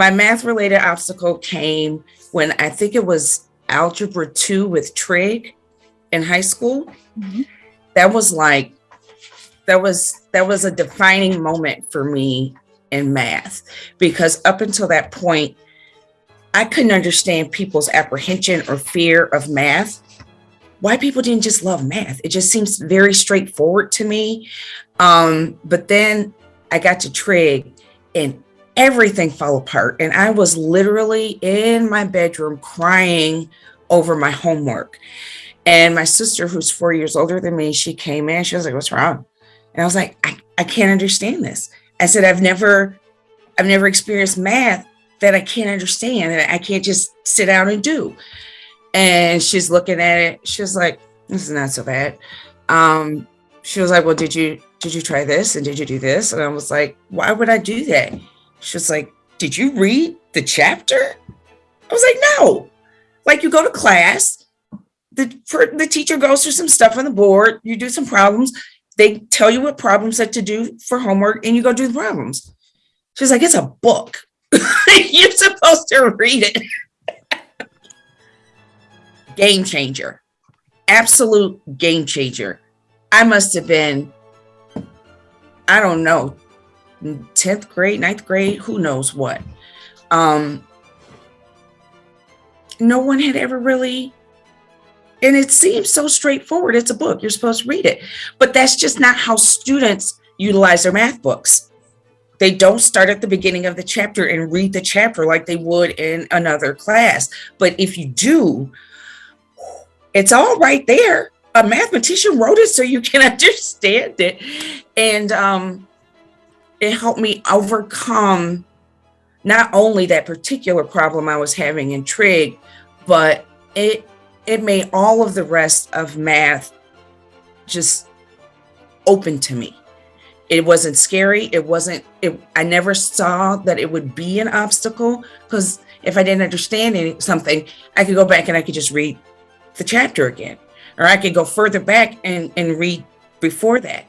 my math related obstacle came when I think it was algebra two with trig in high school. Mhm. That was like, that was, that was a defining moment for me in math because up until that point, I couldn't understand people's apprehension or fear of math. Why people didn't just love math. It just seems very straightforward to me. Um, but then I got to trig and everything fell apart. And I was literally in my bedroom crying over my homework. And my sister, who's four years older than me, she came in. She was like, What's wrong? And I was like, I, I can't understand this. I said, I've never, I've never experienced math that I can't understand that I can't just sit down and do. And she's looking at it. She was like, This is not so bad. Um, she was like, Well, did you did you try this and did you do this? And I was like, Why would I do that? She was like, Did you read the chapter? I was like, No. Like you go to class, the for, the teacher goes through some stuff on the board, you do some problems, they tell you what problems that to do for homework, and you go do the problems. She's like, It's a book. You're supposed to read it. game changer. Absolute game changer. I must have been, I don't know, 10th grade, ninth grade, who knows what. Um, no one had ever really, and it seems so straightforward. It's a book, you're supposed to read it. But that's just not how students utilize their math books. They don't start at the beginning of the chapter and read the chapter like they would in another class. But if you do, it's all right there. A mathematician wrote it so you can understand it. And um, it helped me overcome not only that particular problem I was having in trig, but it it made all of the rest of math just open to me. It wasn't scary. It wasn't, it, I never saw that it would be an obstacle because if I didn't understand any, something, I could go back and I could just read the chapter again. Or I could go further back and, and read before that.